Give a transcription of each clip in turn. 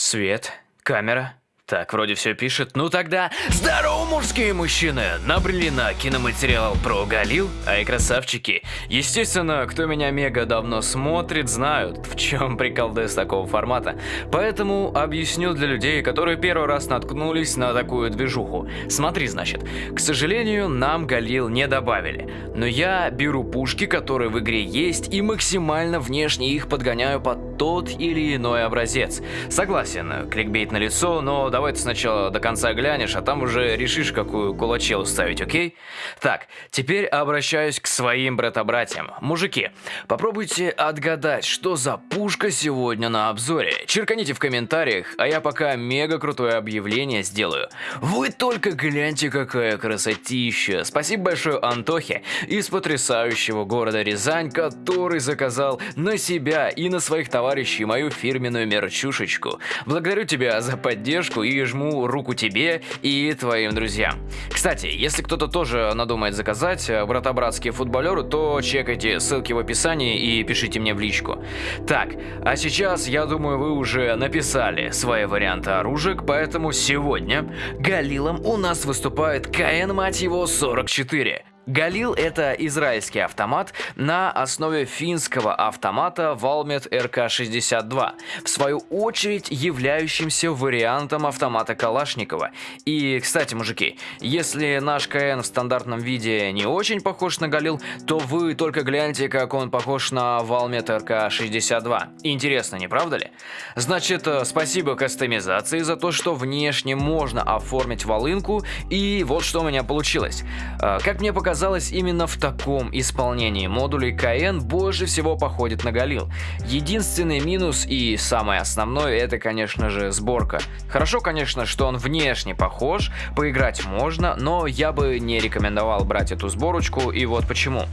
Свет, камера. Так, вроде все пишет. Ну тогда, здорово, мужские мужчины! Набрели на киноматериал про Галил, а и красавчики. Естественно, кто меня мега давно смотрит, знают, в чем прикол ДС такого формата. Поэтому объясню для людей, которые первый раз наткнулись на такую движуху. Смотри, значит, к сожалению, нам Галил не добавили. Но я беру пушки, которые в игре есть, и максимально внешне их подгоняю под тот или иной образец. Согласен, кликбейт на лицо, но давай ты сначала до конца глянешь, а там уже решишь, какую кулачел ставить, окей? Так, теперь обращаюсь к своим брата-братьям. Мужики, попробуйте отгадать, что за пушка сегодня на обзоре. Черканите в комментариях, а я пока мега крутое объявление сделаю. Вы только гляньте, какая красотища. Спасибо большое Антохе из потрясающего города Рязань, который заказал на себя и на своих товарищей мою фирменную мерчушечку. Благодарю тебя за поддержку и жму руку тебе и твоим друзьям. Кстати, если кто-то тоже надумает заказать э, брата-братские футболеры, то чекайте ссылки в описании и пишите мне в личку. Так, а сейчас, я думаю, вы уже написали свои варианты оружек, поэтому сегодня Галилом у нас выступает КН, мать его, 44. Галил – это израильский автомат на основе финского автомата Valmet RK-62, в свою очередь являющимся вариантом автомата Калашникова. И, кстати, мужики, если наш КН в стандартном виде не очень похож на Галил, то вы только гляньте, как он похож на Valmet RK-62. Интересно, не правда ли? Значит, э, спасибо кастомизации за то, что внешне можно оформить волынку, и вот что у меня получилось. Э, как мне показалось, оказалось, именно в таком исполнении модулей КН больше всего походит на Галил. Единственный минус и самый основной это, конечно же, сборка. Хорошо, конечно, что он внешне похож, поиграть можно, но я бы не рекомендовал брать эту сборочку, и вот почему.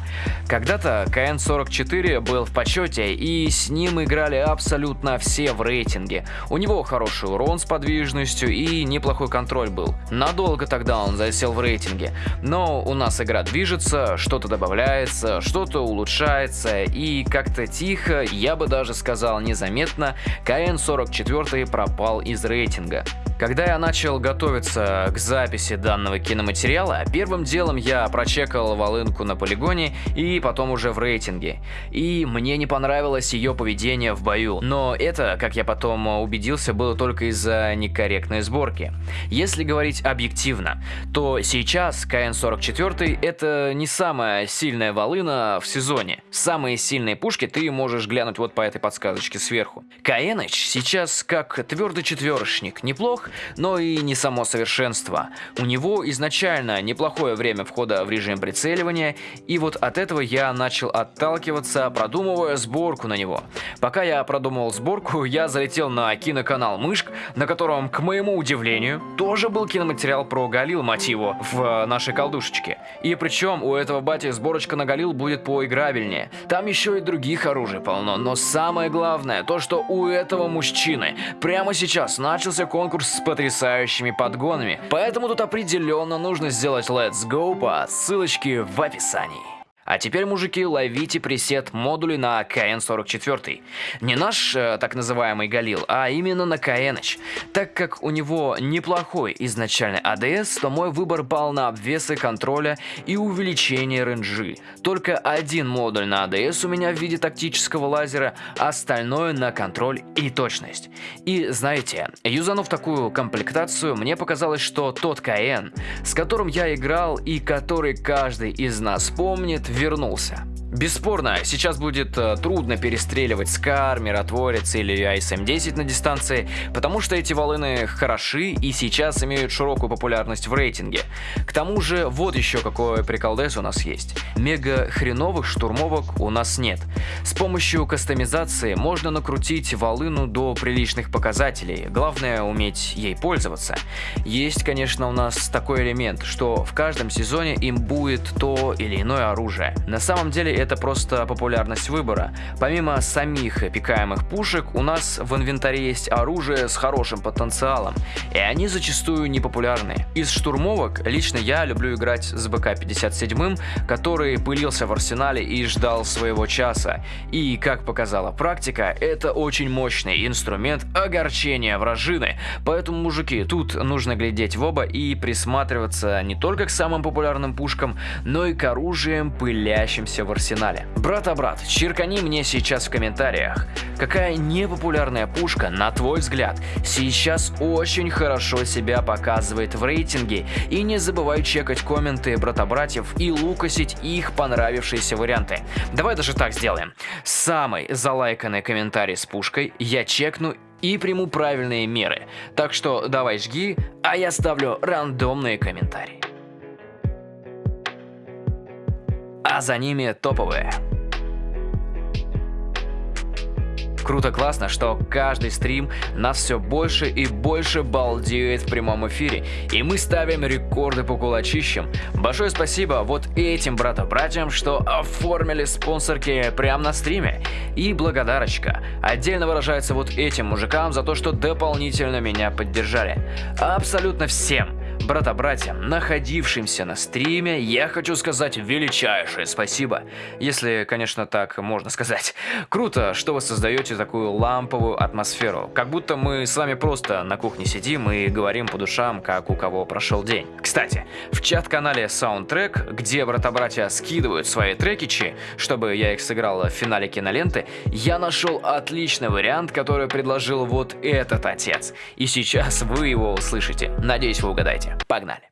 Когда-то КН-44 был в почете, и с ним играли абсолютно все в рейтинге. У него хороший урон с подвижностью и неплохой контроль был. Надолго тогда он засел в рейтинге, но у нас игра движется, что-то добавляется, что-то улучшается, и как-то тихо, я бы даже сказал незаметно, КН-44 пропал из рейтинга. Когда я начал готовиться к записи данного киноматериала, первым делом я прочекал волынку на полигоне и потом уже в рейтинге. И мне не понравилось ее поведение в бою, но это, как я потом убедился, было только из-за некорректной сборки. Если говорить объективно, то сейчас КН-44 это не самая сильная волына в сезоне. Самые сильные пушки ты можешь глянуть вот по этой подсказочке сверху. КНыч сейчас как твердый четверочник, но и не само совершенство. У него изначально неплохое время входа в режим прицеливания, и вот от этого я начал отталкиваться, продумывая сборку на него. Пока я продумывал сборку, я залетел на киноканал Мышк, на котором, к моему удивлению, тоже был киноматериал про Галил, мотиву в нашей колдушечке. И причем у этого бати сборочка на Галил будет поиграбельнее. Там еще и других оружий полно, но самое главное, то что у этого мужчины прямо сейчас начался конкурс с потрясающими подгонами, поэтому тут определенно нужно сделать Let's Go по ссылочке в описании. А теперь, мужики, ловите пресет модули на КН-44. Не наш э, так называемый Галил, а именно на КНH. Так как у него неплохой изначальный АДС, то мой выбор пал на обвесы контроля и увеличение ренджи. Только один модуль на АДС у меня в виде тактического лазера, остальное на контроль и точность. И знаете, юзанув такую комплектацию, мне показалось, что тот КН, с которым я играл и который каждый из нас помнит, вернулся. Бесспорно, сейчас будет э, трудно перестреливать Скар, Миротворец или ISM-10 на дистанции, потому что эти волыны хороши и сейчас имеют широкую популярность в рейтинге. К тому же, вот еще какой приколдес у нас есть. Мега хреновых штурмовок у нас нет. С помощью кастомизации можно накрутить волыну до приличных показателей, главное уметь ей пользоваться. Есть, конечно, у нас такой элемент, что в каждом сезоне им будет то или иное оружие. На самом деле это просто популярность выбора. Помимо самих пикаемых пушек, у нас в инвентаре есть оружие с хорошим потенциалом, и они зачастую непопулярны. Из штурмовок лично я люблю играть с БК-57, который пылился в арсенале и ждал своего часа. И, как показала практика, это очень мощный инструмент огорчения вражины, поэтому, мужики, тут нужно глядеть в оба и присматриваться не только к самым популярным пушкам, но и к оружиям, пылящимся в арсенале. Брат-а-брат, черкани мне сейчас в комментариях, какая непопулярная пушка, на твой взгляд, сейчас очень хорошо себя показывает в рейтинге, и не забывай чекать комменты брата-братьев и лукасить их понравившиеся варианты. Давай даже так сделаем. Самый залайканный комментарий с пушкой я чекну и приму правильные меры. Так что давай жги, а я ставлю рандомные комментарии. А за ними топовые. Круто классно, что каждый стрим нас все больше и больше балдеет в прямом эфире, и мы ставим рекорды по кулачищам. Большое спасибо вот этим брата-братьям, что оформили спонсорки прямо на стриме. И благодарочка отдельно выражается вот этим мужикам за то, что дополнительно меня поддержали. Абсолютно всем брата-братьям, находившимся на стриме, я хочу сказать величайшее спасибо. Если, конечно, так можно сказать. Круто, что вы создаете такую ламповую атмосферу. Как будто мы с вами просто на кухне сидим и говорим по душам, как у кого прошел день. Кстати, в чат-канале Soundtrack, где брата-братья скидывают свои трекичи, чтобы я их сыграл в финале киноленты, я нашел отличный вариант, который предложил вот этот отец. И сейчас вы его услышите. Надеюсь, вы угадаете. Погнали!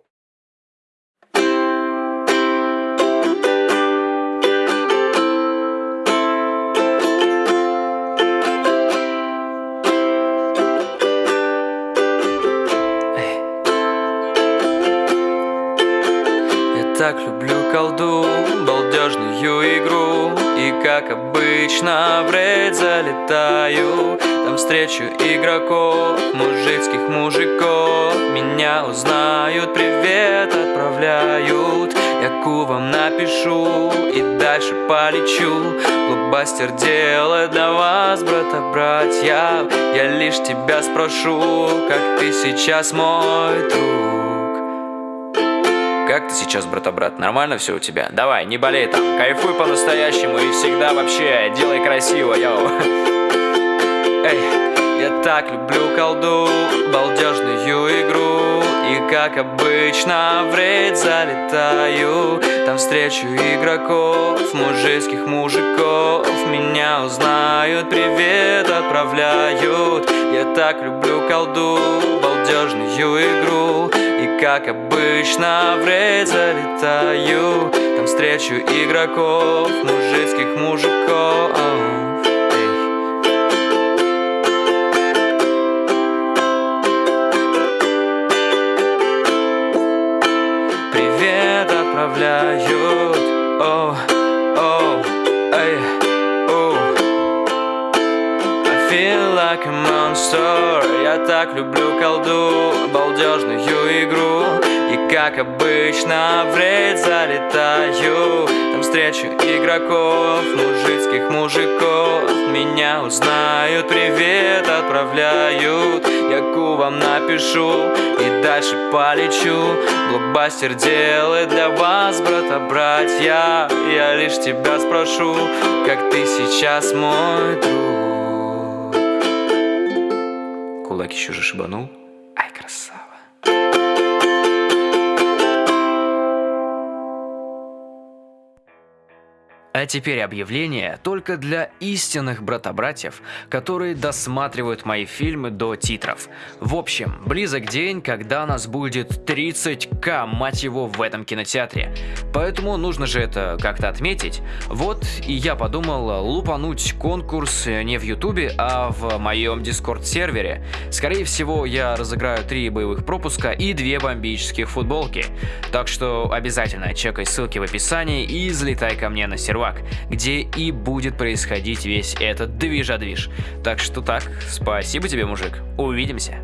Обычно в рейд залетаю. Там встречу игроков, мужицких мужиков. Меня узнают, привет отправляют. Я кувам напишу и дальше полечу. Блокбастер делает для вас, брата-братья Я лишь тебя спрошу, как ты сейчас мой друг как ты сейчас, брата-брат? Нормально все у тебя? Давай, не болей там, кайфуй по-настоящему и всегда вообще делай красиво, йоу. Эй, я так люблю колду, балдежную игру И как обычно в рейд залетаю Там встречу игроков, мужицких мужиков Меня узнают, привет отправляют Я так люблю колду, балдежную игру как обычно в рейд залетаю. Там встречу игроков, мужицких мужиков. Отправляют. О, о, feel like a monster. Я так люблю колду, балдежную игру. И как обычно в рейд залетаю. Там встречу игроков, мужицких мужиков. Меня узнают, привет отправляют. Я кувам напишу и дальше полечу. Блокбастер делает для вас, брата-братья Я лишь тебя спрошу, как ты сейчас мой друг Кулак еще же шибанул А теперь объявление только для истинных брата-братьев, которые досматривают мои фильмы до титров. В общем, близок день, когда нас будет 30к, мать его, в этом кинотеатре. Поэтому нужно же это как-то отметить. Вот и я подумал лупануть конкурс не в ютубе, а в моем дискорд сервере. Скорее всего, я разыграю 3 боевых пропуска и 2 бомбических футболки. Так что обязательно чекай ссылки в описании и залетай ко мне на сервак сервак, где и будет происходить весь этот движа-движ. Так что так, спасибо тебе, мужик. Увидимся.